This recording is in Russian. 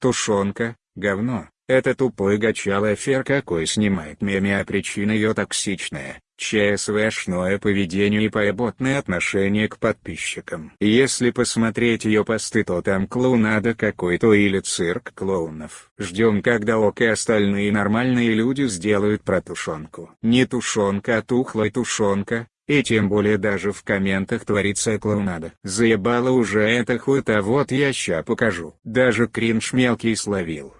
Тушенка, говно, это тупой гачалый фер какой снимает меми а причина ее токсичная, ЧСВшное поведение и поеботное отношение к подписчикам. Если посмотреть ее посты то там клоунада какой-то или цирк клоунов. Ждем когда ок и остальные нормальные люди сделают про тушенку. Не тушенка а тухлая тушенка, и тем более даже в комментах творится клоунада. Заебало уже это хуй-то вот я ща покажу. Даже кринж мелкий словил.